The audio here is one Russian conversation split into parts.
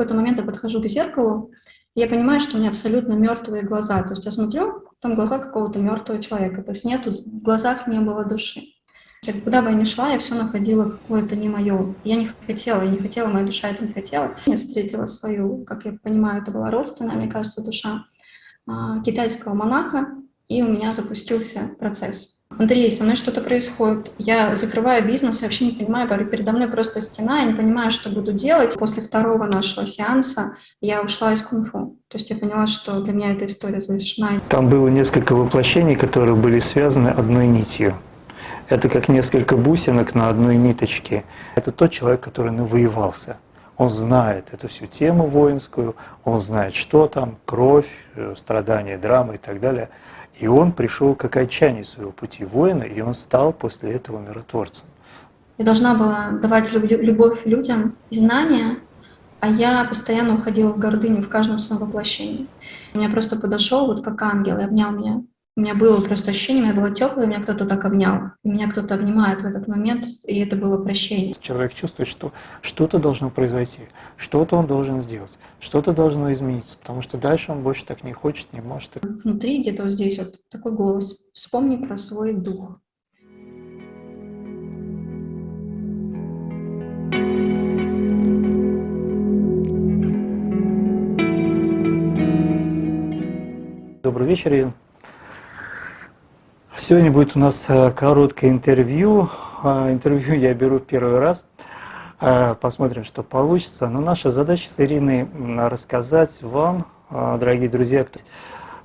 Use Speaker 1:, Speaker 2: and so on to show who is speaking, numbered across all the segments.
Speaker 1: какой-то момент я подхожу к зеркалу, и я понимаю, что у меня абсолютно мертвые глаза. То есть я смотрю, там глаза какого-то мертвого человека. То есть нету, в глазах не было души. Куда бы я ни шла, я все находила какое-то не мое. Я не хотела, я не хотела, моя душа это не хотела. Я встретила свою, как я понимаю, это была родственная, мне кажется, душа а, китайского монаха, и у меня запустился процесс. Андрей, со мной что-то происходит. Я закрываю бизнес, я вообще не понимаю, передо мной просто стена, я не понимаю, что буду делать. После второго нашего сеанса я ушла из кунг-фу. То есть я поняла, что для меня эта история завершена.
Speaker 2: Там было несколько воплощений, которые были связаны одной нитью. Это как несколько бусинок на одной ниточке. Это тот человек, который навоевался. Он знает эту всю тему воинскую, он знает, что там, кровь, э, страдания, драма и так далее – и он пришел к окончанию своего пути воина, и он стал после этого миротворцем.
Speaker 1: Я должна была давать любовь людям и знания, а я постоянно уходила в гордыню в каждом своем воплощении. Меня просто подошел вот как ангел и обнял меня. У меня было просто ощущение, у меня было теплое, меня кто-то так обнял. И меня кто-то обнимает в этот момент, и это было прощение.
Speaker 2: Человек чувствует, что что-то должно произойти, что-то он должен сделать, что-то должно измениться, потому что дальше он больше так не хочет, не может.
Speaker 1: Внутри где-то вот здесь вот такой голос. Вспомни про свой дух.
Speaker 2: Добрый вечер, Ирина. Сегодня будет у нас э, короткое интервью. А, интервью я беру первый раз. А, посмотрим, что получится. Но наша задача с Ириной рассказать вам, а, дорогие друзья,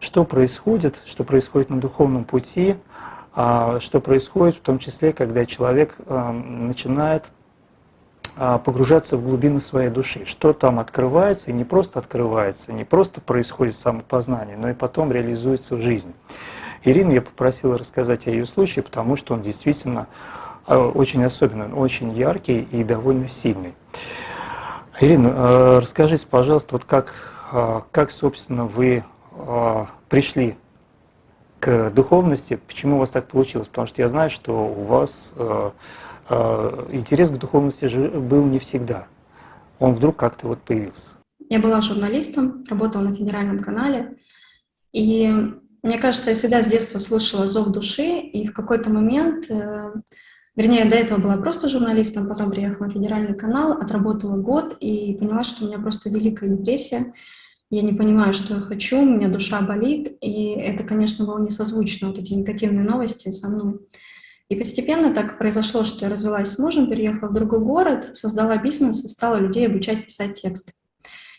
Speaker 2: что происходит, что происходит на духовном пути, что происходит в том числе, когда человек начинает погружаться в глубины своей души, что там открывается, и не просто открывается, не просто происходит самопознание, но и потом реализуется в жизни. Ирину я попросила рассказать о ее случае, потому что он действительно э, очень особенный, очень яркий и довольно сильный. Ирина, э, расскажите, пожалуйста, вот как, э, как собственно, вы пришли к духовности, почему у вас так получилось? Потому что я знаю, что у вас интерес к духовности был не всегда. Он вдруг как-то вот появился.
Speaker 1: Я была журналистом, работала на федеральном канале, и мне кажется, я всегда с детства слышала зов души, и в какой-то момент, э, вернее, до этого была просто журналистом, потом приехала на федеральный канал, отработала год и поняла, что у меня просто великая депрессия. Я не понимаю, что я хочу, у меня душа болит, и это, конечно, было несозвучно, вот эти негативные новости со мной. И постепенно так произошло, что я развелась с мужем, переехала в другой город, создала бизнес и стала людей обучать писать тексты.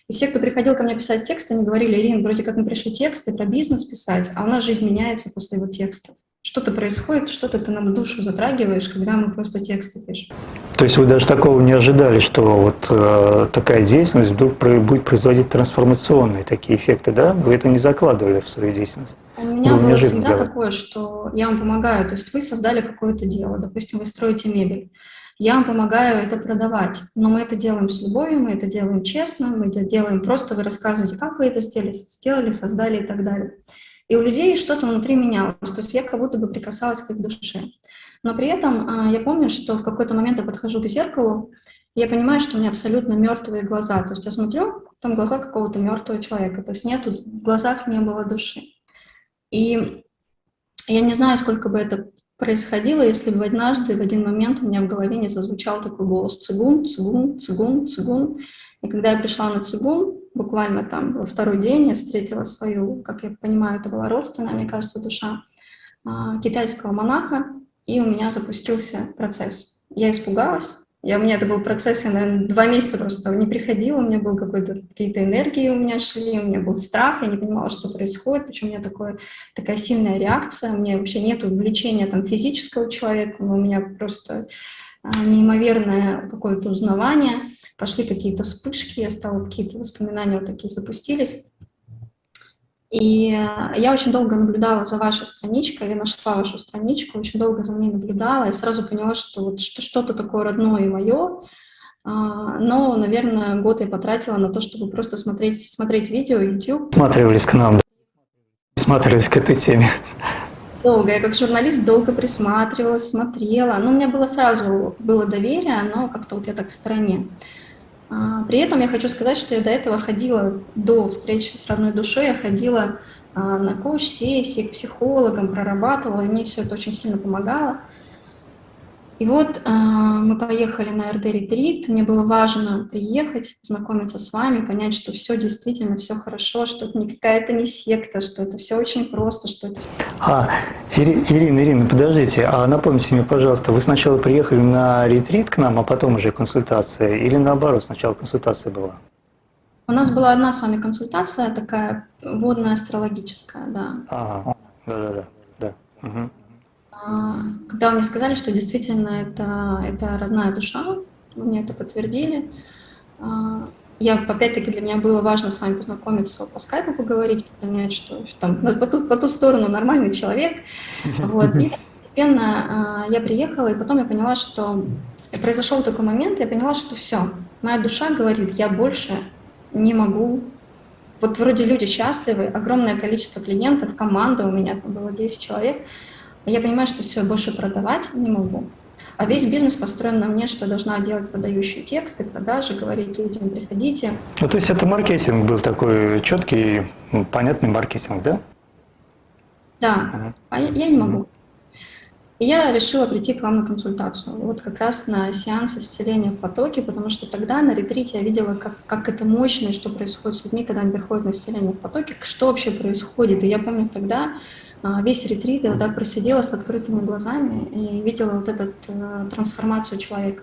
Speaker 1: И все, кто приходил ко мне писать тексты, они говорили, Ирина, вроде как мы пришли тексты про бизнес писать, а у нас жизнь меняется после его текстов. Что-то происходит, что-то ты нам душу затрагиваешь, когда мы просто тексты пишем.
Speaker 2: То есть вы даже такого не ожидали, что вот э, такая деятельность вдруг будет производить трансформационные такие эффекты, да? Вы это не закладывали в свою деятельность?
Speaker 1: У меня было, было всегда делать. такое, что я вам помогаю, то есть вы создали какое-то дело, допустим, вы строите мебель, я вам помогаю это продавать, но мы это делаем с любовью, мы это делаем честно, мы это делаем просто, вы рассказываете, как вы это сделали, сделали, создали и так далее. И у людей что-то внутри менялось, то есть я как будто бы прикасалась к их душе. Но при этом а, я помню, что в какой-то момент я подхожу к зеркалу, я понимаю, что у меня абсолютно мертвые глаза. То есть я смотрю, там глаза какого-то мертвого человека, то есть нету, в глазах не было души. И я не знаю, сколько бы это происходило, если бы однажды в один момент у меня в голове не зазвучал такой голос «цигун, цигун, цигун, цигун». И когда я пришла на цигун, буквально там во второй день я встретила свою, как я понимаю, это была родственная, мне кажется, душа а, китайского монаха, и у меня запустился процесс. Я испугалась, я, у меня это был процесс, я, наверное, два месяца просто не приходила, у меня был какой-то какие-то энергии у меня шли, у меня был страх, я не понимала, что происходит, почему у меня такое, такая сильная реакция, у меня вообще нет увлечения там физического человека, у меня просто а, неимоверное какое-то узнавание, пошли какие-то вспышки, я стала, какие-то воспоминания вот такие запустились. И э, я очень долго наблюдала за вашей страничкой, я нашла вашу страничку, очень долго за ней наблюдала, и сразу поняла, что вот что-то такое родное и мое, а, но, наверное, год я потратила на то, чтобы просто смотреть, смотреть видео, YouTube.
Speaker 2: Смотрелись к нам, смотрелись к этой теме.
Speaker 1: Долго, я как журналист долго присматривалась, смотрела, но у меня было сразу, было доверие, но как-то вот я так в стороне. А, при этом я хочу сказать, что я до этого ходила, до встречи с родной душой, я ходила а, на коуч-сессии к психологам, прорабатывала, и мне все это очень сильно помогало. И вот э, мы поехали на РД-ретрит, мне было важно приехать, познакомиться с вами, понять, что все действительно, все хорошо, что это не какая-то не секта, что это все очень просто, что это...
Speaker 2: А, Ирина, Ирина, подождите, а напомните мне, пожалуйста, вы сначала приехали на ретрит к нам, а потом уже консультация, или наоборот, сначала консультация была?
Speaker 1: У нас была одна с вами консультация, такая водная астрологическая, да.
Speaker 2: Ага, да-да-да. да. Угу.
Speaker 1: А, когда мне сказали, что действительно это, это родная душа, мне это подтвердили. А, я, опять-таки, для меня было важно с вами познакомиться, по скайпу поговорить, понять, что там по ту, по ту сторону нормальный человек. Вот. И постепенно а, я приехала, и потом я поняла, что произошел такой момент, я поняла, что все, моя душа говорит, я больше не могу. Вот вроде люди счастливы, огромное количество клиентов, команда у меня там было 10 человек, я понимаю, что все, больше продавать не могу. А весь бизнес построен на мне, что должна делать продающие тексты, продажи, говорить людям, приходите.
Speaker 2: Ну, то есть это маркетинг был такой четкий, понятный маркетинг, да?
Speaker 1: Да, uh-huh. а я, я не могу. И я решила прийти к вам на консультацию, вот как раз на сеанс исцеления в потоке, потому что тогда на ретрите я видела, как, как это мощно, что происходит с людьми, когда они приходят на исцеление в потоке, что вообще происходит. И я помню тогда, весь ретрит я вот так просидела с открытыми глазами и видела вот эту э, трансформацию человека.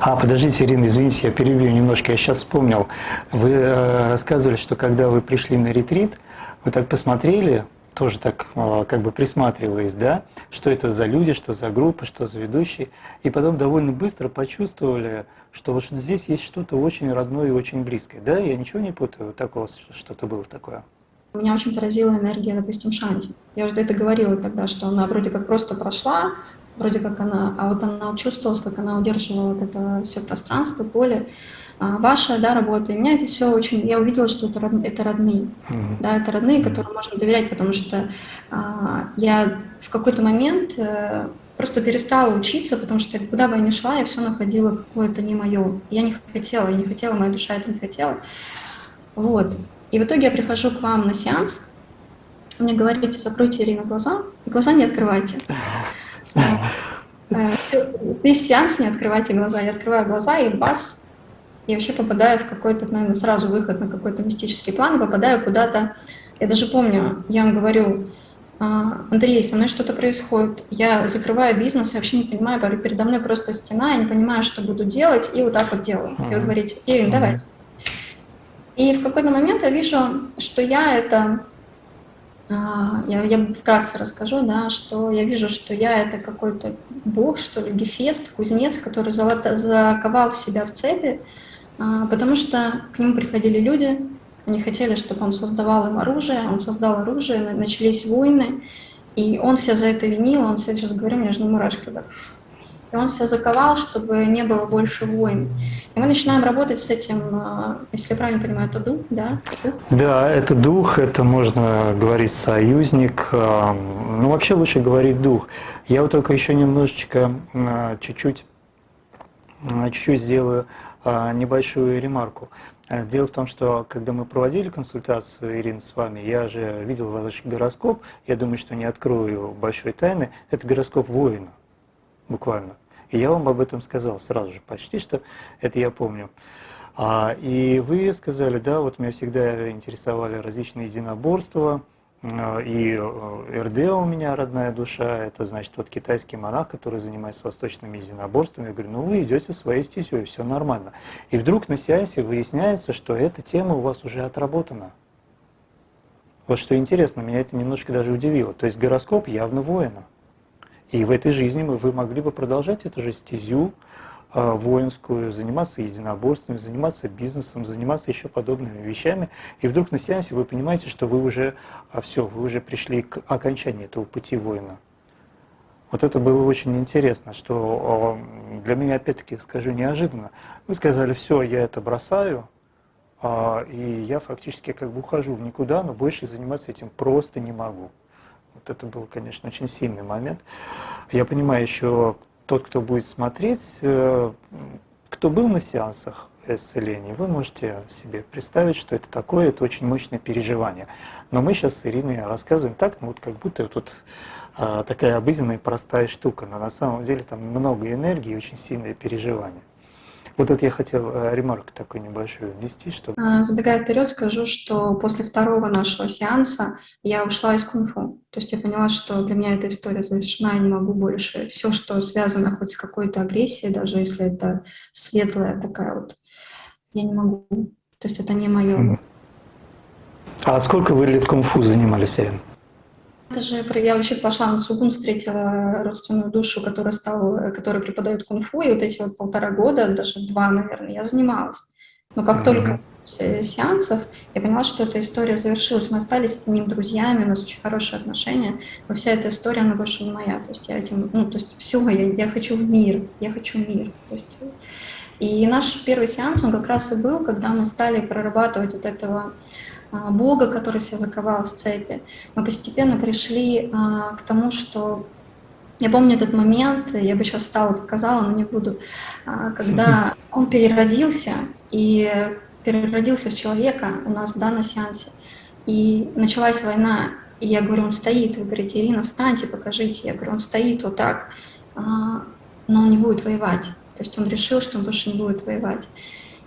Speaker 2: А, подождите, Ирина, извините, я перебью немножко, я сейчас вспомнил. Вы э, рассказывали, что когда вы пришли на ретрит, вы так посмотрели, тоже так э, как бы присматриваясь, да, что это за люди, что за группа, что за ведущие, и потом довольно быстро почувствовали, что вот здесь есть что-то очень родное и очень близкое, да? Я ничего не путаю, такого что-то было такое?
Speaker 1: Меня очень поразила энергия, допустим, Шанти. Я уже это говорила тогда, что она вроде как просто прошла, вроде как она, а вот она чувствовалась, как она удерживала вот это все пространство, поле. А, ваша, да, работа. И меня это все очень, я увидела, что это, это родные, mm-hmm. да, это родные, которым можно доверять, потому что а, я в какой-то момент а, просто перестала учиться, потому что куда бы я ни шла, я все находила какое-то не мое. Я не хотела, я не хотела, моя душа это не хотела. Вот. И в итоге я прихожу к вам на сеанс, мне говорите, закройте Ирина глаза, и глаза не открывайте. Э, весь сеанс не открывайте глаза. Я открываю глаза, и бац, я вообще попадаю в какой-то, наверное, сразу выход на какой-то мистический план, попадаю куда-то. Я даже помню, я вам говорю, «А, Андрей, со мной что-то происходит. Я закрываю бизнес, я вообще не понимаю, передо мной просто стена, я не понимаю, что буду делать, и вот так вот делаю. И вы говорите, Ирина, давай. И в какой-то момент я вижу, что я это, а, я, я вкратце расскажу, да, что я вижу, что я это какой-то бог, что ли, гефест, кузнец, который заковал себя в цепи, а, потому что к нему приходили люди, они хотели, чтобы он создавал им оружие, он создал оружие, начались войны, и он себя за это винил, он сейчас говорю, у меня же мурашки так и он себя заковал, чтобы не было больше войн. И мы начинаем работать с этим, а, если я правильно понимаю, это дух, да?
Speaker 2: Да, это дух, это можно говорить союзник, а, ну вообще лучше говорить дух. Я вот только еще немножечко, а, чуть-чуть, чуть-чуть сделаю небольшую ремарку. Дело в том, что когда мы проводили консультацию, Ирина, с вами, я же видел ваш гороскоп, я думаю, что не открою большой тайны, это гороскоп воина буквально. И я вам об этом сказал сразу же, почти что это я помню. А, и вы сказали, да, вот меня всегда интересовали различные единоборства, и э, РД у меня родная душа, это значит вот китайский монах, который занимается восточными единоборствами. Я говорю, ну вы идете своей стезей, все нормально. И вдруг на сеансе выясняется, что эта тема у вас уже отработана. Вот что интересно, меня это немножко даже удивило. То есть гороскоп явно воина. И в этой жизни вы могли бы продолжать эту же стезю а, воинскую, заниматься единоборствами, заниматься бизнесом, заниматься еще подобными вещами. И вдруг на сеансе вы понимаете, что вы уже, а все, вы уже пришли к окончанию этого пути воина. Вот это было очень интересно, что а, для меня, опять-таки, скажу неожиданно. Вы сказали, все, я это бросаю, и я фактически как бы ухожу в никуда, но больше заниматься этим просто не могу. Вот это был, конечно, очень сильный момент. Я понимаю еще тот, кто будет смотреть, э, кто был на сеансах исцеления, вы можете себе представить, что это такое, это очень мощное переживание. Но мы сейчас с Ириной рассказываем так, ну вот как будто тут а, такая обыденная простая штука, но на самом деле там много энергии и очень сильное переживание. Вот это я хотел э, ремарк такой небольшой внести, что...
Speaker 1: А, забегая вперед, скажу, что после второго нашего сеанса я ушла из кунг-фу. То есть я поняла, что для меня эта история завершена, я не могу больше. Все, что связано хоть с какой-то агрессией, даже если это светлая такая вот, я не могу. То есть это не мое.
Speaker 2: А сколько вы лет кунг-фу занимались, Ирина?
Speaker 1: Это же я вообще пошла на Цугун, встретила родственную душу, которая, стала, которая преподает кунг-фу, и вот эти вот полтора года, даже два, наверное, я занималась. Но как mm-hmm. только после сеансов я поняла, что эта история завершилась. Мы остались с ним друзьями, у нас очень хорошие отношения, но вся эта история, она больше не моя. То есть я этим, ну, то есть все, я, я хочу в мир, я хочу мир. То есть, и наш первый сеанс, он как раз и был, когда мы стали прорабатывать вот этого Бога, который себя заковал в цепи. Мы постепенно пришли а, к тому, что я помню этот момент, я бы сейчас стала показала, но не буду, а, когда он переродился и переродился в человека у нас да, на сеансе. И началась война, и я говорю, он стоит. Вы говорите, Ирина, встаньте, покажите. Я говорю, он стоит вот так, но он не будет воевать. То есть он решил, что он больше не будет воевать.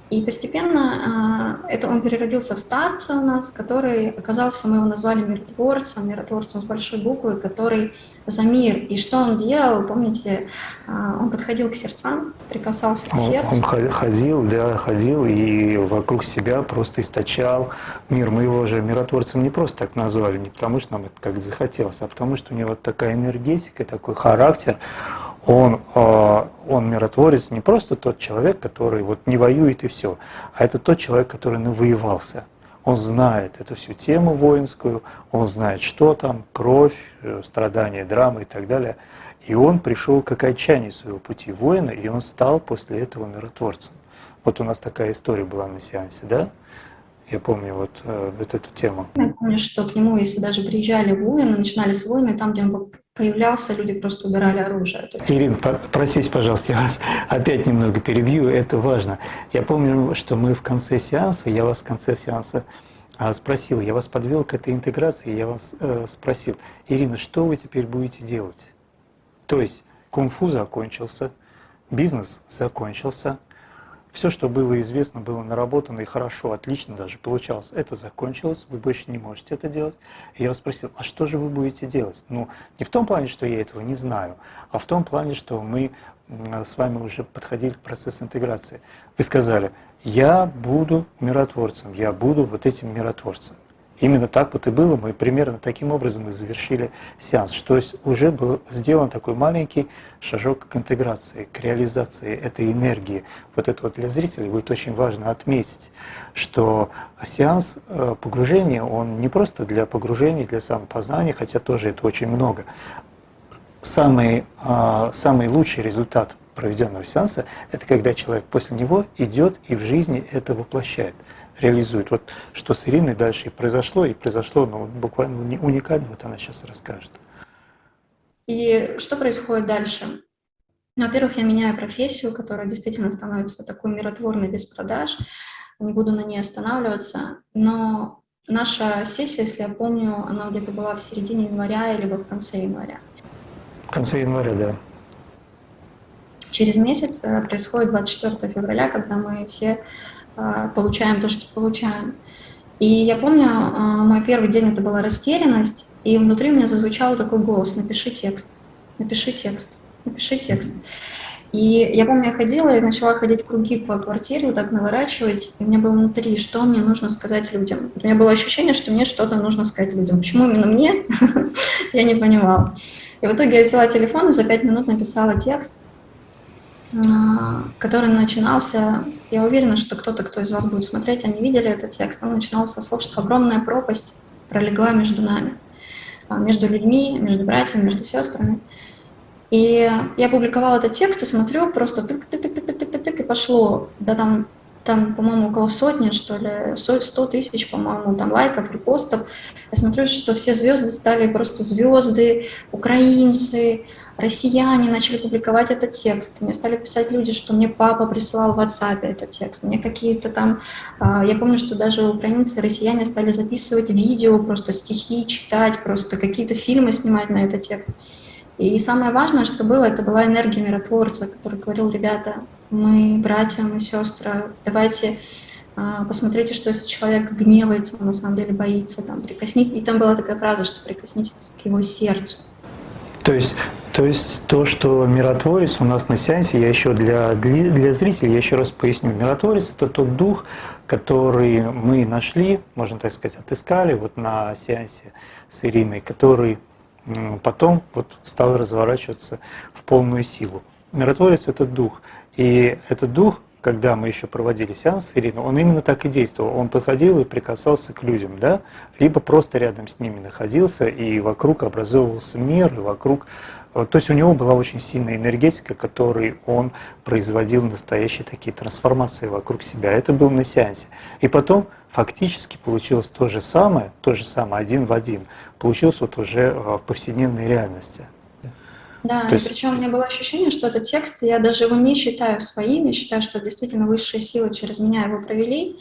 Speaker 1: И постепенно э, это он переродился в старца у нас, который оказался, мы его назвали миротворцем, миротворцем с большой буквы, который за мир. И что он делал, помните, э, он подходил к сердцам, прикасался к сердцу.
Speaker 2: Он ходил, да, ходил и вокруг себя просто источал мир. Мы его же миротворцем не просто так назвали, не потому что нам это как захотелось, а потому что у него такая энергетика, такой характер, он, а, он миротворец не просто тот человек, который вот не воюет и все, а это тот человек, который навоевался. Он знает эту всю тему воинскую, он знает, что там, кровь, э, страдания, драмы и так далее. И он пришел к окончанию своего пути воина, и он стал после этого миротворцем. Вот у нас такая история была на сеансе, да? Я помню вот, э, вот эту тему.
Speaker 1: Я помню, что к нему, если даже приезжали воины, начинались войны, там, где он появлялся, люди просто убирали оружие.
Speaker 2: Ирина, простите, пожалуйста, я вас опять немного перебью, это важно. Я помню, что мы в конце сеанса, я вас в конце сеанса а, спросил, я вас подвел к этой интеграции, я вас э, спросил, Ирина, что вы теперь будете делать? То есть кунг-фу закончился, бизнес закончился, все, что было известно, было наработано и хорошо, отлично даже получалось. Это закончилось, вы больше не можете это делать. И я вас спросил, а что же вы будете делать? Ну, не в том плане, что я этого не знаю, а в том плане, что мы с вами уже подходили к процессу интеграции. Вы сказали, я буду миротворцем, я буду вот этим миротворцем. Именно так вот и было, мы примерно таким образом и завершили сеанс. То есть уже был сделан такой маленький шажок к интеграции, к реализации этой энергии. Вот это вот для зрителей будет очень важно отметить, что сеанс э, погружения, он не просто для погружения, для самопознания, хотя тоже это очень много. Самый, э, самый лучший результат проведенного сеанса – это когда человек после него идет и в жизни это воплощает – реализует. Вот что с Ириной дальше и произошло, и произошло ну, буквально уникально, вот она сейчас расскажет.
Speaker 1: И что происходит дальше? Ну, во-первых, я меняю профессию, которая действительно становится такой миротворной без продаж. Не буду на ней останавливаться. Но наша сессия, если я помню, она где-то была в середине января или в конце января.
Speaker 2: В конце января, да.
Speaker 1: Через месяц э, происходит 24 февраля, когда мы все получаем то, что получаем. И я помню, а, мой первый день это была растерянность, и внутри у меня зазвучал такой голос «напиши текст, напиши текст, напиши текст». И я помню, я ходила и начала ходить круги по квартире, вот так наворачивать, и меня было внутри, что мне нужно сказать людям. У меня было ощущение, что мне что-то нужно сказать людям. Почему именно мне? я не понимала. И в итоге я взяла телефон и за пять минут написала текст, а, который начинался, я уверена, что кто-то, кто из вас будет смотреть, они видели этот текст, он начинался со слов, что огромная пропасть пролегла между нами, а, между людьми, между братьями, между сестрами. И я публиковала этот текст и смотрю, просто тык тык тык тык тык тык, тык и пошло, да там там, по-моему, около сотни, что ли, 100 тысяч, по-моему, там лайков, репостов. Я смотрю, что все звезды стали просто звезды, украинцы, россияне начали публиковать этот текст. Мне стали писать люди, что мне папа присылал в WhatsApp этот текст. Мне какие-то там... А, я помню, что даже украинцы, россияне стали записывать видео, просто стихи читать, просто какие-то фильмы снимать на этот текст. И самое важное, что было, это была энергия миротворца, который говорил, ребята, мы братья, мы сестры, давайте а, посмотрите, что если человек гневается, он на самом деле боится, там, прикоснитесь. И там была такая фраза, что прикоснитесь к его сердцу.
Speaker 2: То есть, то есть то, что миротворец у нас на сеансе, я еще для, для, для зрителей, я еще раз поясню. Миротворец – это тот дух, который мы нашли, можно так сказать, отыскали вот на сеансе с Ириной, который потом вот стал разворачиваться в полную силу. Миротворец – это дух. И этот дух, когда мы еще проводили сеанс с Ириной, он именно так и действовал. Он подходил и прикасался к людям, да? либо просто рядом с ними находился, и вокруг образовывался мир, и вокруг то есть у него была очень сильная энергетика, которой он производил настоящие такие трансформации вокруг себя. Это был на сеансе. И потом фактически получилось то же самое, то же самое, один в один, получилось вот уже э, в повседневной реальности.
Speaker 1: Да, То есть... причем у меня было ощущение, что этот текст, я даже его не считаю своим, я считаю, что действительно высшие силы через меня его провели,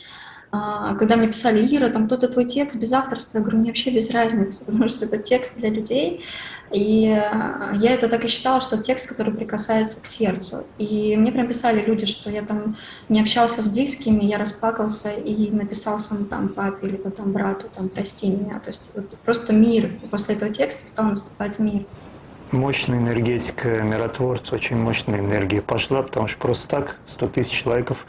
Speaker 1: а, когда мне писали, Ира, там кто-то твой текст без авторства, я говорю, мне вообще без разницы, потому что это текст для людей. И а, я это так и считала, что текст, который прикасается к сердцу. И мне прям писали люди, что я там не общался с близкими, я расплакался и написал своему там папе или потом брату, там, прости меня. То есть вот, просто мир. После этого текста стал наступать мир.
Speaker 2: Мощная энергетика миротворца, очень мощная энергия пошла, потому что просто так 100 тысяч лайков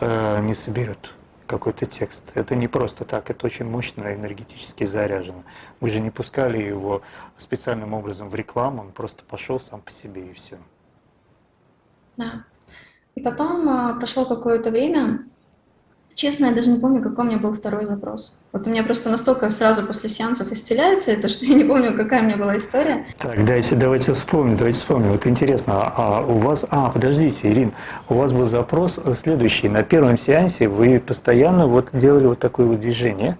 Speaker 2: э, не соберет какой-то текст. Это не просто так, это очень мощно энергетически заряжено. Мы же не пускали его специальным образом в рекламу, он просто пошел сам по себе и все.
Speaker 1: Да. И потом а, прошло какое-то время, Честно, я даже не помню, какой у меня был второй запрос. Вот у меня просто настолько сразу после сеансов исцеляется это, что я не помню, какая у меня была история.
Speaker 2: Так, дайте, давайте вспомним, давайте вспомним. Вот интересно, а у вас... А, подождите, Ирин, у вас был запрос следующий. На первом сеансе вы постоянно вот делали вот такое вот движение.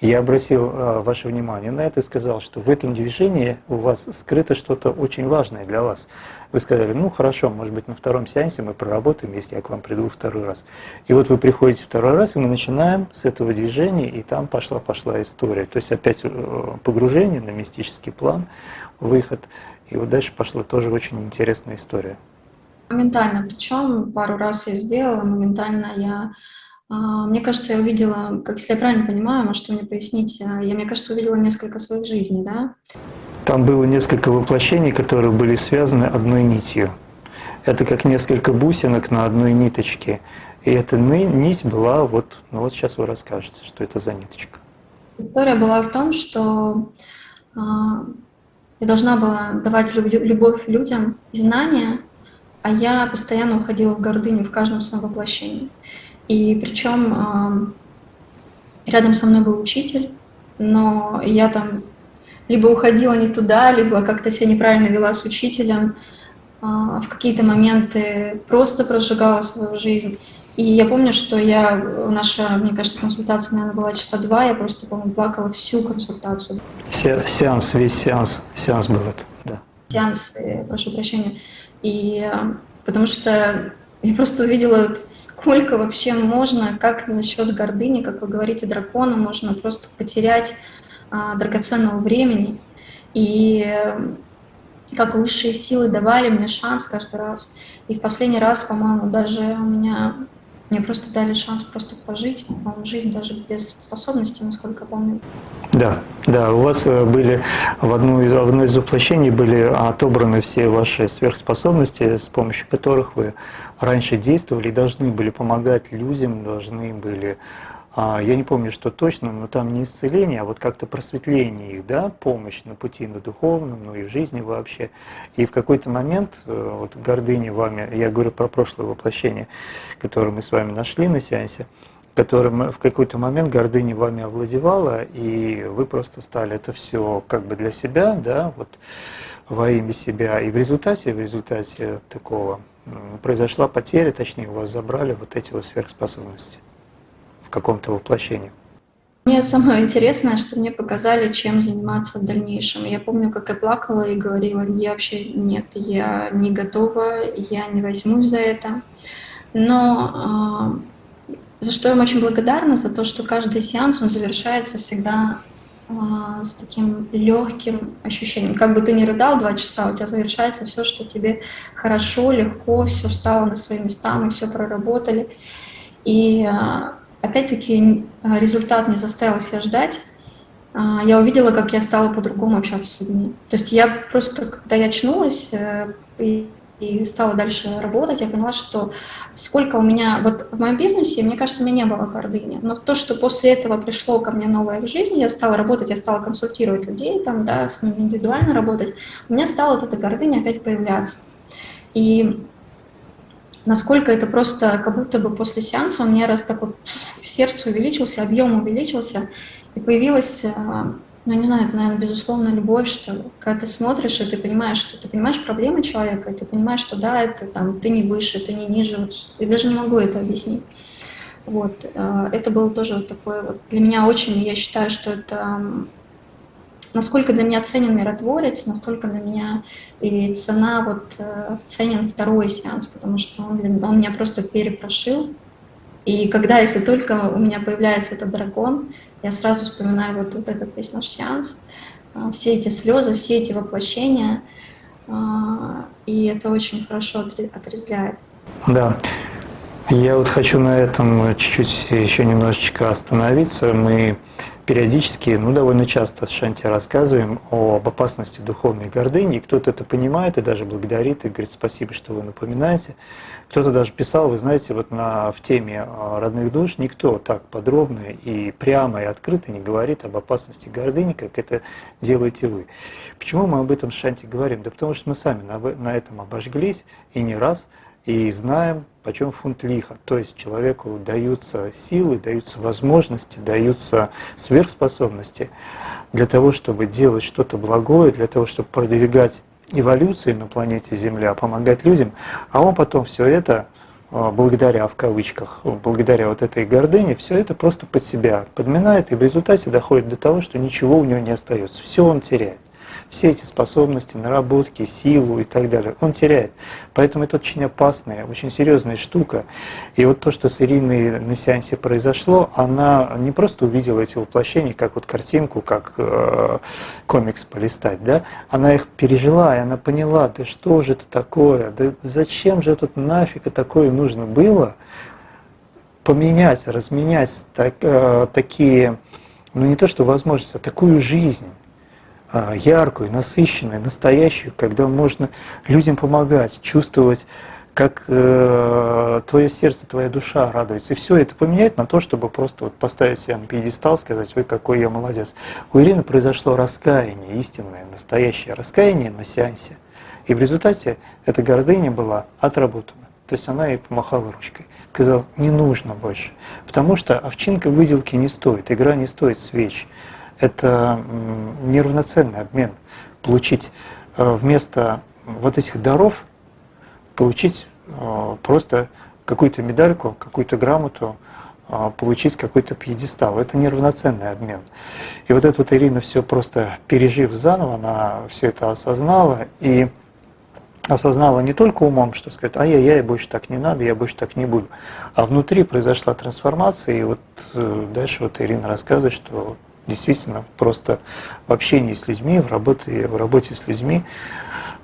Speaker 2: Я обратил а, ваше внимание на это и сказал, что в этом движении у вас скрыто что-то очень важное для вас. Вы сказали, ну хорошо, может быть на втором сеансе мы проработаем, если я к вам приду второй раз. И вот вы приходите второй раз, и мы начинаем с этого движения, и там пошла-пошла история. То есть опять э, погружение на мистический план, выход. И вот дальше пошла тоже очень интересная история.
Speaker 1: Моментально, причем пару раз я сделала, моментально я а, мне кажется, я увидела, как если я правильно понимаю, может, вы мне поясните, я, мне кажется, увидела несколько своих жизней, да?
Speaker 2: Там было несколько воплощений, которые были связаны одной нитью. Это как несколько бусинок на одной ниточке. И эта нить была вот, ну вот сейчас вы расскажете, что это за ниточка.
Speaker 1: История была в том, что э, я должна была давать любовь людям и знания, а я постоянно уходила в гордыню в каждом своем воплощении. И причем э, рядом со мной был учитель, но я там либо уходила не туда, либо как-то себя неправильно вела с учителем, а, в какие-то моменты просто прожигала свою жизнь. И я помню, что я, наша, мне кажется, консультация, наверное, была часа два, я просто, по-моему, плакала всю консультацию.
Speaker 2: Се сеанс, весь сеанс, сеанс был это, да.
Speaker 1: Сеанс, э, прошу прощения. И э, потому что я просто увидела, сколько вообще можно, как за счет гордыни, как вы говорите, дракона можно просто потерять а, драгоценного времени. И как высшие силы давали мне шанс каждый раз. И в последний раз, по-моему, даже у меня мне просто дали шанс просто пожить, по жизнь даже без способностей, насколько помню.
Speaker 2: Да, да, у вас э, были в, одну из, одно из воплощений были отобраны все ваши сверхспособности, с помощью которых вы раньше действовали и должны были помогать людям, должны были а, я не помню, что точно, но там не исцеление, а вот как-то просветление их, да, помощь на пути на духовном, ну и в жизни вообще. И в какой-то момент, э, вот гордыня вами, я говорю про прошлое воплощение, которое мы с вами нашли на сеансе, которым в какой-то момент гордыня вами овладевала, и вы просто стали это все как бы для себя, да, вот во имя себя. И в результате, в результате такого произошла потеря, точнее, у вас забрали вот эти вот сверхспособности каком-то воплощении?
Speaker 1: Мне самое интересное, что мне показали, чем заниматься в дальнейшем. Я помню, как я плакала и говорила, я вообще нет, я не готова, я не возьмусь за это. Но э, за что я им очень благодарна, за то, что каждый сеанс, он завершается всегда э, с таким легким ощущением. Как бы ты ни рыдал два часа, у тебя завершается все, что тебе хорошо, легко, все стало на свои места, мы все проработали. И э, Опять-таки а, результат не заставил себя ждать. А, я увидела, как я стала по-другому общаться с людьми. То есть я просто, когда я очнулась э, и, и стала дальше работать, я поняла, что сколько у меня... Вот в моем бизнесе, мне кажется, у меня не было гордыни. Но то, что после этого пришло ко мне новое в жизни, я стала работать, я стала консультировать людей, там, да, с ними индивидуально работать, у меня стала вот эта гордыня опять появляться. И насколько это просто, как будто бы после сеанса у меня раз так вот сердце увеличился, объем увеличился, и появилась, э, ну, не знаю, это, наверное, безусловно, любовь, что. Когда ты смотришь, и ты понимаешь, что ты понимаешь проблемы человека, и ты понимаешь, что да, это там, ты не выше, ты не ниже, вот, я даже не могу это объяснить. Вот, э, это было тоже вот такое вот, для меня очень, я считаю, что это насколько для меня ценен миротворец, настолько для меня и цена вот э, ценен второй сеанс, потому что он, он меня просто перепрошил. И когда, если только у меня появляется этот дракон, я сразу вспоминаю вот, вот этот весь наш сеанс, э, все эти слезы, все эти воплощения, э, и это очень хорошо отрезвляет.
Speaker 2: Да. Я вот хочу на этом чуть-чуть еще немножечко остановиться. Мы периодически, ну довольно часто с Шанти рассказываем об опасности духовной гордыни, и кто-то это понимает и даже благодарит, и говорит спасибо, что вы напоминаете. Кто-то даже писал, вы знаете, вот на, в теме а, родных душ никто так подробно и прямо и открыто не говорит об опасности гордыни, как это делаете вы. Почему мы об этом с Шанти говорим? Да потому что мы сами на, на этом обожглись и не раз – и знаем, почем фунт лиха. То есть человеку даются силы, даются возможности, даются сверхспособности для того, чтобы делать что-то благое, для того, чтобы продвигать эволюцию на планете Земля, помогать людям, а он потом все это а, благодаря, в кавычках, благодаря вот этой гордыне, все это просто под себя подминает и в результате доходит до того, что ничего у него не остается, все он теряет все эти способности, наработки, силу и так далее, он теряет. Поэтому это очень опасная, очень серьезная штука. И вот то, что с Ириной на сеансе произошло, она не просто увидела эти воплощения, как вот картинку, как э, комикс полистать, да, она их пережила, и она поняла, да что же это такое, да зачем же тут нафиг такое нужно было поменять, разменять так, э, такие, ну не то что возможности, а такую жизнь яркую, насыщенную, настоящую, когда можно людям помогать, чувствовать, как э, твое сердце, твоя душа радуется. И все это поменяет на то, чтобы просто вот поставить себя на пьедестал, сказать, ой, какой я молодец. У Ирины произошло раскаяние, истинное, настоящее раскаяние на сеансе. И в результате эта гордыня была отработана. То есть она ей помахала ручкой. Сказала, не нужно больше. Потому что овчинка выделки не стоит, игра не стоит свеч это неравноценный обмен. Получить э, вместо вот этих даров, получить э, просто какую-то медальку, какую-то грамоту, э, получить какой-то пьедестал. Это неравноценный обмен. И вот эта вот Ирина все просто пережив заново, она все это осознала и осознала не только умом, что сказать, ай-яй-яй, больше так не надо, я больше так не буду, а внутри произошла трансформация, и вот дальше вот Ирина рассказывает, что действительно просто в общении с людьми, в работе, в работе с людьми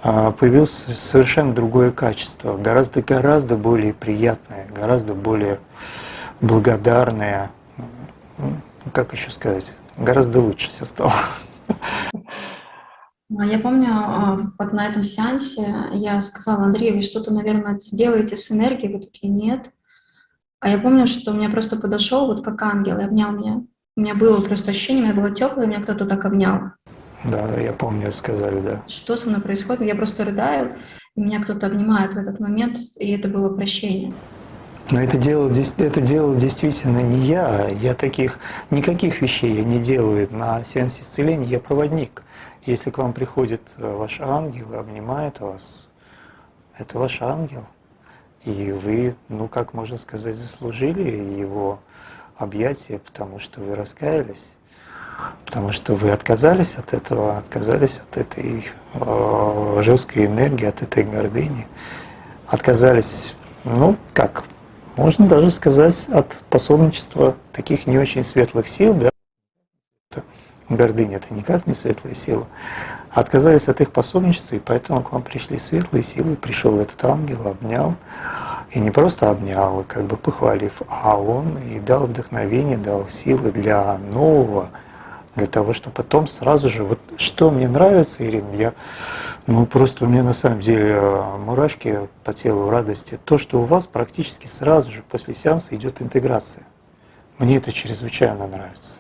Speaker 2: а, появилось совершенно другое качество, гораздо-гораздо более приятное, гораздо более благодарное, ну, как еще сказать, гораздо лучше все стало.
Speaker 1: А, я помню, а, вот на этом сеансе я сказала, Андрей, вы что-то, наверное, сделаете с энергией? Вы такие, нет. А я помню, что мне просто подошел вот как ангел и обнял меня. У меня было просто ощущение, у меня было теплое, меня кто-то так обнял.
Speaker 2: Да, да, я помню, сказали, да.
Speaker 1: Что со мной происходит? Я просто рыдаю, и меня кто-то обнимает в этот момент, и это было прощение.
Speaker 2: Но это делал, это делал действительно не я. Я таких, никаких вещей я не делаю на сеансе исцеления, я проводник. Если к вам приходит э, ваш ангел и обнимает вас, это ваш ангел. и вы, ну как можно сказать, заслужили его объятия, потому что вы раскаялись, потому что вы отказались от этого, отказались от этой э, жесткой энергии, от этой гордыни, отказались, ну как, можно даже сказать, от пособничества таких не очень светлых сил, да, гордыня это никак не светлая сила, отказались от их пособничества, и поэтому к вам пришли светлые силы, пришел этот ангел, обнял, и не просто обнял, как бы похвалив, а он и дал вдохновение, дал силы для нового, для того, чтобы потом сразу же, вот что мне нравится, Ирина, я, ну просто у меня на самом деле э, мурашки по телу радости, то, что у вас практически сразу же после сеанса идет интеграция. Мне это чрезвычайно нравится.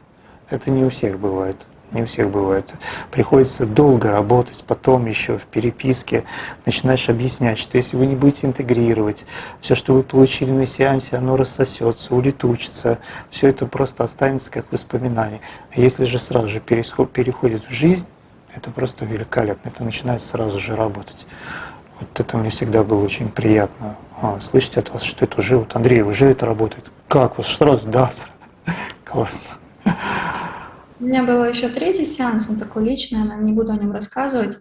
Speaker 2: Это не у всех бывает не у всех бывает. Приходится долго работать, потом еще в переписке начинаешь объяснять, что если вы не будете интегрировать, все, что вы получили на сеансе, оно рассосется, улетучится, все это просто останется как воспоминание. А если же сразу же переходит в жизнь, это просто великолепно, это начинает сразу же работать. Вот это мне всегда было очень приятно а, слышать от вас, что это уже, вот Андрей, уже это работает. Как? Вот сразу, да, классно.
Speaker 1: У меня был еще третий сеанс, он такой личный, я не буду о нем рассказывать,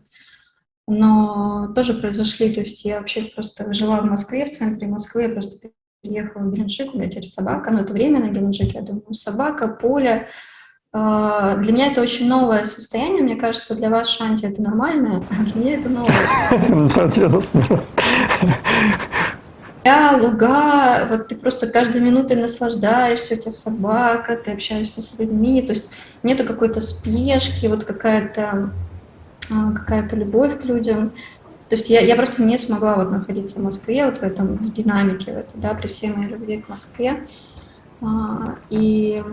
Speaker 1: но тоже произошли, то есть я вообще просто жила в Москве, в центре Москвы, я просто приехала в Геленджик, у меня теперь собака, но это время на Геленджике, я думаю, собака, поле. А, для меня это очень новое состояние, мне кажется, для вас, Шанти, это нормальное, а для меня это новое поля, луга, вот ты просто каждой минутой наслаждаешься, у тебя собака, ты общаешься с людьми, то есть нету какой-то спешки, вот какая-то а, какая-то любовь к людям. То есть я, я просто не смогла вот находиться в Москве, вот в этом, в динамике, в этой, да, при всей моей любви к Москве. А, и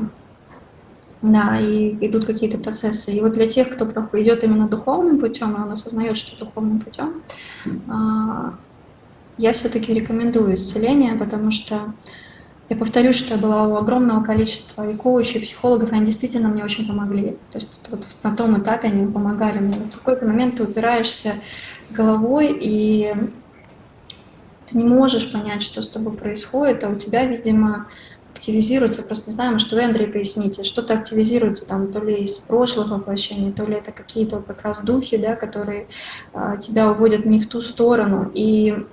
Speaker 1: да, и идут какие-то процессы. И вот для тех, кто идет именно духовным путем, и он осознает, что духовным путем, а, я все-таки рекомендую исцеление, потому что я повторюсь, что я была у огромного количества и коучей, и психологов, и они действительно мне очень помогли. То есть вот на том этапе они помогали мне. в какой-то момент ты упираешься головой, и ты не можешь понять, что с тобой происходит, а у тебя, видимо, активизируется, просто не знаю, может, вы, Андрей, поясните, что-то активизируется там то ли из прошлых воплощений, то ли это какие-то как раз духи, да, которые а, тебя уводят не в ту сторону. И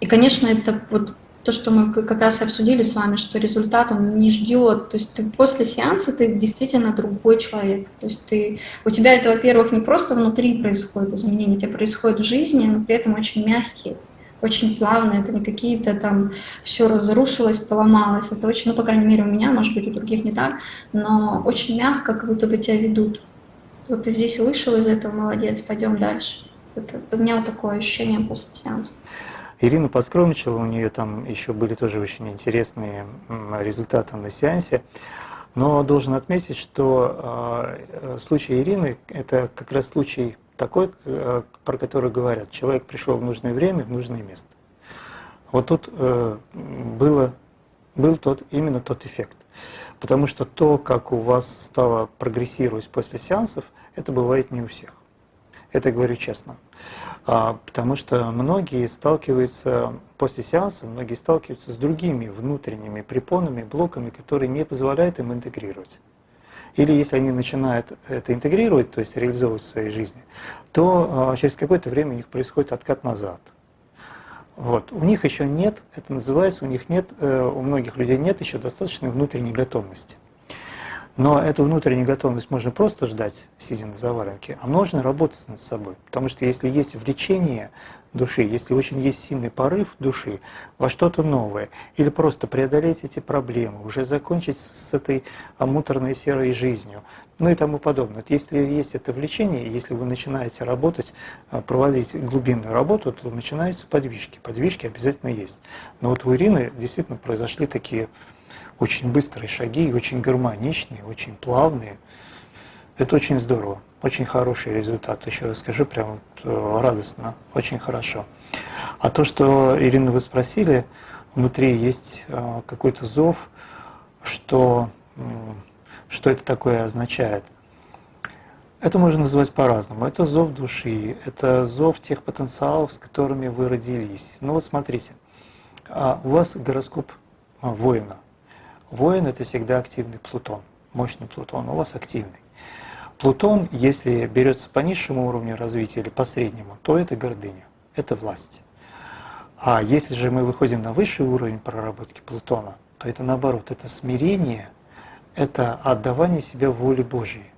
Speaker 1: и, конечно, это вот то, что мы как раз и обсудили с вами, что результат он не ждет. То есть ты после сеанса ты действительно другой человек. То есть ты, у тебя это, во-первых, не просто внутри происходит изменения, это происходит в жизни, но при этом очень мягкие, очень плавные. Это не какие-то там все разрушилось, поломалось. Это очень, ну, по крайней мере, у меня, может быть, у других не так, но очень мягко, как будто бы тебя ведут. Вот ты здесь вышел из этого, молодец, пойдем дальше. Это, у меня вот такое ощущение после сеанса.
Speaker 2: Ирина поскромничала, у нее там еще были тоже очень интересные результаты на сеансе. Но должен отметить, что э, случай Ирины – это как раз случай такой, э, про который говорят, человек пришел в нужное время, в нужное место. Вот тут э, было, был тот, именно тот эффект. Потому что то, как у вас стало прогрессировать после сеансов, это бывает не у всех. Это говорю честно. А, потому что многие сталкиваются после сеанса, многие сталкиваются с другими внутренними препонами, блоками, которые не позволяют им интегрировать. Или если они начинают это интегрировать, то есть реализовывать в своей жизни, то а, через какое-то время у них происходит откат назад. Вот. У них еще нет, это называется, у них нет, э, у многих людей нет еще достаточной внутренней готовности. Но эту внутреннюю готовность можно просто ждать, сидя на заваленке, а можно работать над собой. Потому что если есть влечение души, если очень есть сильный порыв души во что-то новое, или просто преодолеть эти проблемы, уже закончить с этой муторной серой жизнью, ну и тому подобное. Если есть это влечение, если вы начинаете работать, а, проводить глубинную работу, то начинаются подвижки. Подвижки обязательно есть. Но вот у Ирины действительно произошли такие очень быстрые шаги, очень гармоничные, очень плавные. Это очень здорово, очень хороший результат. Еще раз скажу, прям э, радостно, очень хорошо. А то, что, Ирина, вы спросили, внутри есть э, какой-то зов, что, что это такое означает. Это можно называть по-разному. Это зов души, это зов тех потенциалов, с которыми вы родились. Ну вот смотрите, а у вас гороскоп а, воина. Воин – это всегда активный Плутон, мощный Плутон, у вас активный. Плутон, если берется по низшему уровню развития или по среднему, то это гордыня, это власть. А если же мы выходим на высший уровень проработки Плутона, то это наоборот, это смирение, это отдавание себя воле Божьей.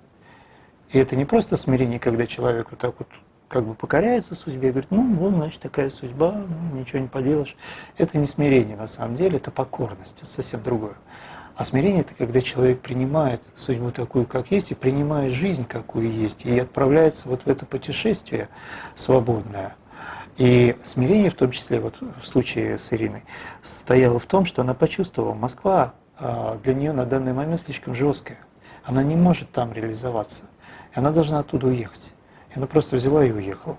Speaker 2: И это не просто смирение, когда человек вот так вот как бы покоряется судьбе говорит, ну вот, значит, такая судьба, ну, ничего не поделаешь. Это не смирение на самом деле, это покорность, это совсем другое. А смирение – это когда человек принимает судьбу такую, как есть, и принимает жизнь, какую есть, и отправляется вот в это путешествие свободное. И смирение, в том числе вот в случае с Ириной, стояло в том, что она почувствовала, Москва а, для нее на данный момент слишком жесткая. Она не может там реализоваться. И она должна оттуда уехать. И она просто взяла и уехала.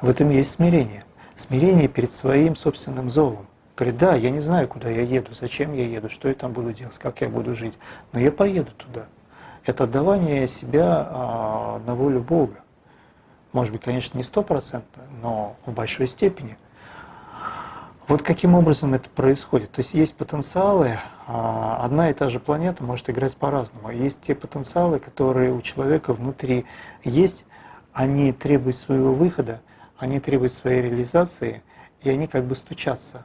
Speaker 2: В этом есть смирение. Смирение перед своим собственным зовом. Говорит, да, я не знаю, куда я еду, зачем я еду, что я там буду делать, как я буду жить, но я поеду туда. Это отдавание себя а, на волю Бога. Может быть, конечно, не стопроцентно, но в большой степени. Вот каким образом это происходит. То есть есть потенциалы, а, одна и та же планета может играть по-разному. Есть те потенциалы, которые у человека внутри есть, они требуют своего выхода, они требуют своей реализации, и они как бы стучатся.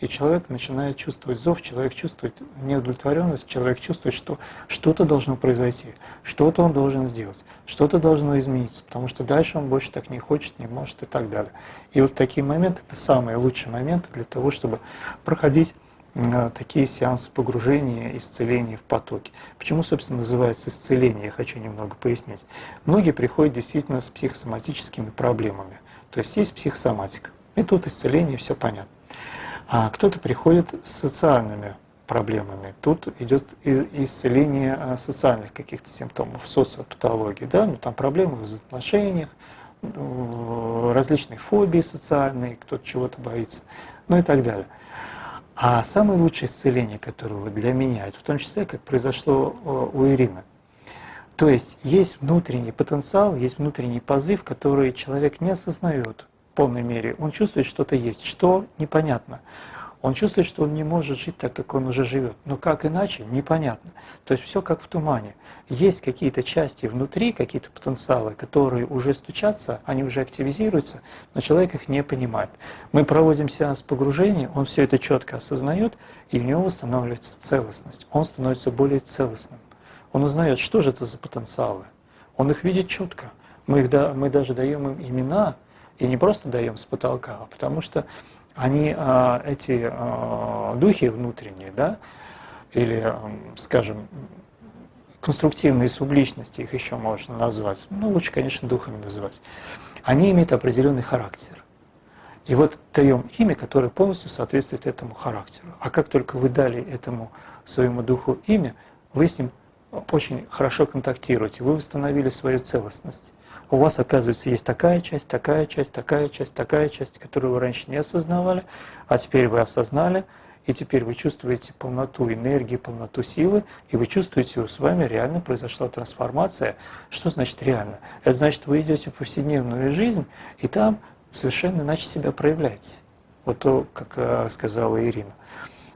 Speaker 2: И человек начинает чувствовать зов, человек чувствует неудовлетворенность, человек чувствует, что что-то должно произойти, что-то он должен сделать, что-то должно измениться, потому что дальше он больше так не хочет, не может и так далее. И вот такие моменты – это самые лучшие моменты для того, чтобы проходить такие сеансы погружения, исцеления в потоке. Почему, собственно, называется исцеление, я хочу немного пояснить. Многие приходят действительно с психосоматическими проблемами. То есть есть психосоматика. И тут исцеление, все понятно. А кто-то приходит с социальными проблемами. Тут идет исцеление а, социальных каких-то симптомов, социопатологии, да, ну там проблемы в отношениях, ну, различные фобии социальные, кто-то чего-то боится, ну и так далее. А самое лучшее исцеление, которое для меня, это в том числе, как произошло у Ирины. То есть есть внутренний потенциал, есть внутренний позыв, который человек не осознает в полной мере. Он чувствует, что-то есть, что непонятно. Он чувствует, что он не может жить так, как он уже живет. Но как иначе, непонятно. То есть все как в тумане. Есть какие-то части внутри, какие-то потенциалы, которые уже стучатся, они уже активизируются, но человек их не понимает. Мы проводим сеанс погружения, он все это четко осознает, и у него восстанавливается целостность. Он становится более целостным. Он узнает, что же это за потенциалы. Он их видит четко. Мы, их, да, мы даже даем им имена, и не просто даем с потолка, а потому что они, а, эти а, духи внутренние, да, или, скажем, конструктивные субличности, их еще можно назвать, ну лучше, конечно, духами называть, они имеют определенный характер. И вот даем имя, которое полностью соответствует этому характеру. А как только вы дали этому своему духу имя, вы с ним очень хорошо контактируете, вы восстановили свою целостность у вас, оказывается, есть такая часть, такая часть, такая часть, такая часть, которую вы раньше не осознавали, а теперь вы осознали, и теперь вы чувствуете полноту энергии, полноту силы, и вы чувствуете, что с вами реально произошла трансформация. Что значит реально? Это значит, вы идете в повседневную жизнь, и там совершенно иначе себя проявляете. Вот то, как э, сказала Ирина.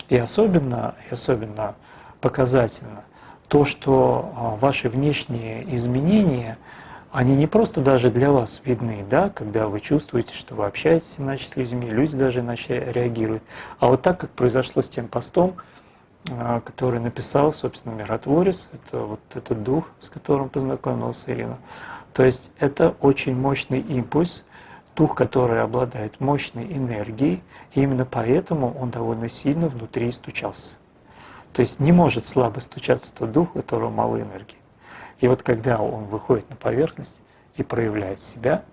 Speaker 2: И особенно, и особенно показательно то, что а, ваши внешние изменения – они не просто даже для вас видны, да, когда вы чувствуете, что вы общаетесь иначе с людьми, люди даже иначе реагируют. А вот так, как произошло с тем постом, а, который написал, собственно, миротворец, это вот этот дух, с которым познакомился Ирина. То есть это очень мощный импульс, дух, который обладает мощной энергией, и именно поэтому он довольно сильно внутри стучался. То есть не может слабо стучаться тот дух, у которого мало энергии. И вот когда он выходит на поверхность и проявляет себя,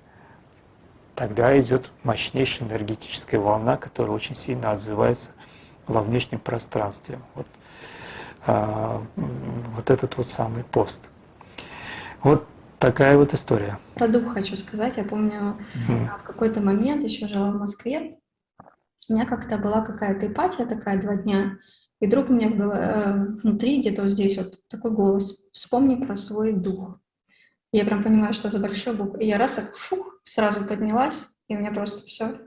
Speaker 2: тогда идет мощнейшая энергетическая волна, которая очень сильно отзывается во внешнем пространстве. Вот, а, вот этот вот самый пост. Вот такая вот история.
Speaker 1: Про дух хочу сказать. Я помню, mm. в какой-то момент еще жила в Москве. У меня как-то была какая-то ипатия такая два дня. И вдруг у меня э, внутри, где-то вот здесь вот такой голос, вспомни про свой дух. Я прям понимаю, что за большой буквы. И я раз так шух, сразу поднялась, и у меня просто все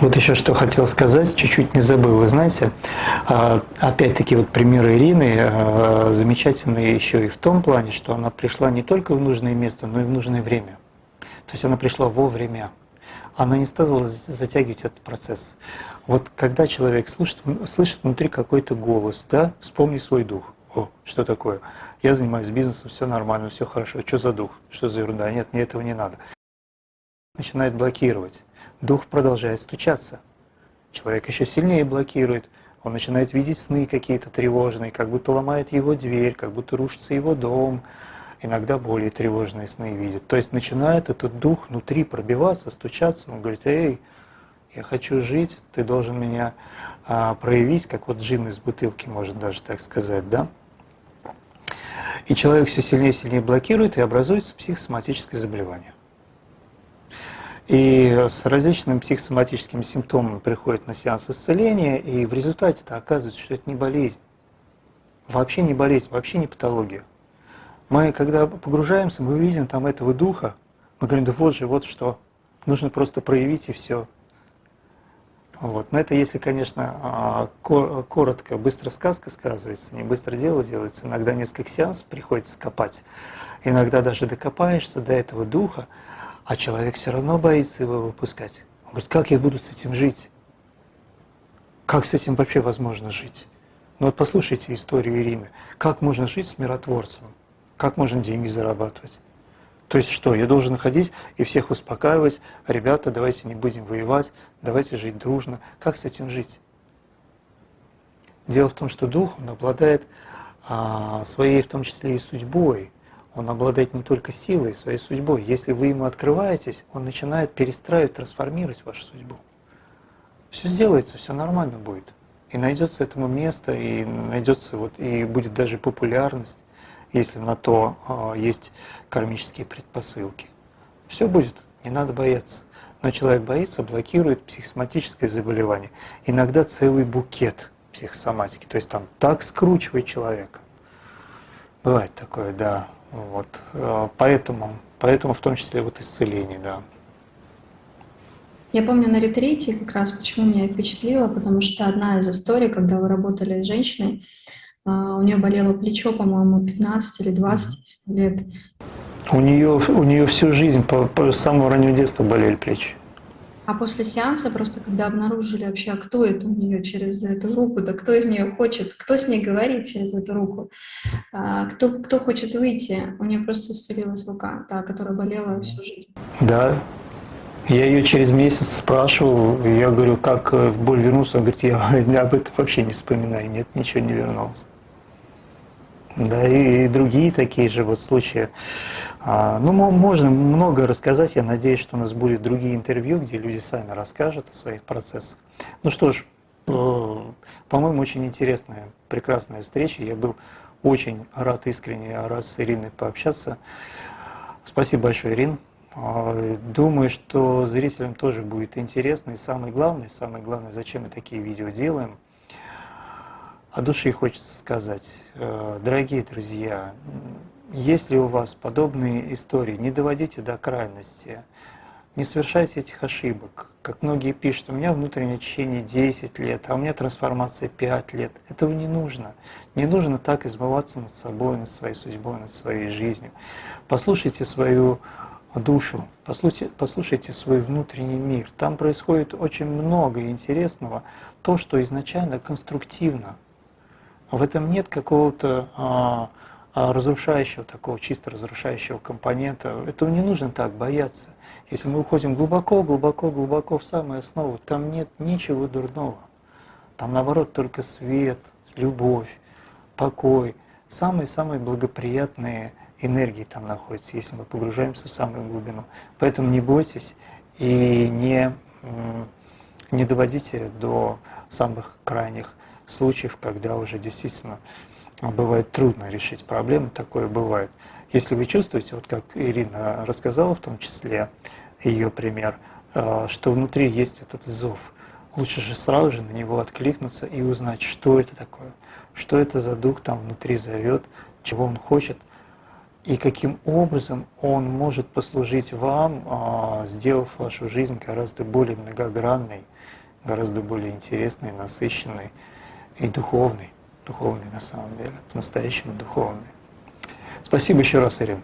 Speaker 2: вот еще что хотел сказать, чуть-чуть не забыл. Вы знаете, а, опять-таки вот пример Ирины а, замечательный еще и в том плане, что она пришла не только в нужное место, но и в нужное время. То есть она пришла вовремя. Она не стала затягивать этот процесс. Вот когда человек слышит, слышит внутри какой-то голос, да, вспомни свой дух. О, что такое? Я занимаюсь бизнесом, все нормально, все хорошо. Что за дух? Что за ерунда? Нет, мне этого не надо. Начинает блокировать дух продолжает стучаться. Человек еще сильнее блокирует, он начинает видеть сны какие-то тревожные, как будто ломает его дверь, как будто рушится его дом, иногда более тревожные сны видит. То есть начинает этот дух внутри пробиваться, стучаться, он говорит, эй, я хочу жить, ты должен меня а, проявить, как вот джин из бутылки, может даже так сказать, да? И человек все сильнее и сильнее блокирует, и образуется психосоматическое заболевание. И с различными психосоматическими симптомами приходят на сеанс исцеления, и в результате-то оказывается, что это не болезнь. Вообще не болезнь, вообще не патология. Мы, когда погружаемся, мы видим там этого духа, мы говорим, да вот же, вот что, нужно просто проявить и все. Вот. Но это если, конечно, а, коротко, быстро сказка сказывается, не быстро дело делается, иногда несколько сеансов приходится копать, иногда даже докопаешься до этого духа, а человек все равно боится его выпускать. Он говорит, как я буду с этим жить? Как с этим вообще возможно жить? Ну вот послушайте историю Ирины. Как можно жить с миротворцем? Как можно деньги зарабатывать? То есть что, я должен находить и всех успокаивать, ребята, давайте не будем воевать, давайте жить дружно. Как с этим жить? Дело в том, что дух, он обладает а, своей, в том числе и судьбой, он обладает не только силой, своей судьбой. Если вы ему открываетесь, он начинает перестраивать, трансформировать вашу судьбу. Все сделается, все нормально будет. И найдется этому место, и найдется вот, и будет даже популярность, если на то э, есть кармические предпосылки. Все будет, не надо бояться. Но человек боится, блокирует психосоматическое заболевание. Иногда целый букет психосоматики. То есть там так скручивает человека. Бывает такое, да. Вот. Э, поэтому, поэтому в том числе вот исцеление, да.
Speaker 1: Я помню на ретрите как раз, почему меня впечатлило, потому что одна из историй, когда вы работали с женщиной, а, у нее болело плечо, по-моему, 15 или 20 лет.
Speaker 2: У нее, у нее всю жизнь, по, по самого раннего детства болели плечи.
Speaker 1: А после сеанса, просто когда обнаружили вообще, а кто это у нее через эту руку, да кто из нее хочет, кто с ней говорит через эту руку, а, кто, кто хочет выйти, у нее просто исцелилась рука, та, которая болела всю жизнь.
Speaker 2: Да, я ее через месяц спрашивал, я говорю, как э, боль вернулся, он говорит, я об этом вообще не вспоминаю, нет, ничего не вернулось. Да, и, другие такие же вот случаи. А, ну, можно много рассказать. Я надеюсь, что у нас будут другие интервью, где люди сами расскажут о своих процессах. Ну что ж, э, по-моему, очень интересная, прекрасная встреча. Я был очень рад искренне рад с Ириной пообщаться. Спасибо большое, Ирин. А, думаю, что зрителям тоже будет интересно. И самое главное, самое главное, зачем мы такие видео делаем, от души хочется сказать, э, дорогие друзья, если у вас подобные истории, не доводите до крайности, не совершайте этих ошибок. Как многие пишут, у меня внутреннее очищение 10 лет, а у меня трансформация 5 лет. Этого не нужно. Не нужно так измываться над собой, над своей судьбой, над своей жизнью. Послушайте свою душу, послушайте, послушайте свой внутренний мир. Там происходит очень много интересного, то, что изначально конструктивно. В этом нет какого-то а, а разрушающего, такого чисто разрушающего компонента. Этого не нужно так бояться. Если мы уходим глубоко, глубоко, глубоко в самую основу, там нет ничего дурного. Там наоборот только свет, любовь, покой, самые-самые благоприятные энергии там находятся, если мы погружаемся в самую глубину. Поэтому не бойтесь и не, не доводите до самых крайних случаев, когда уже действительно бывает трудно решить проблемы, такое бывает. Если вы чувствуете, вот как Ирина рассказала в том числе, ее пример, э, что внутри есть этот зов, лучше же сразу же на него откликнуться и узнать, что это такое, что это за дух там внутри зовет, чего он хочет, и каким образом он может послужить вам, а, сделав вашу жизнь гораздо более многогранной, гораздо более интересной, насыщенной и духовной, духовной на самом деле, по-настоящему духовной. Спасибо еще раз, Ирина.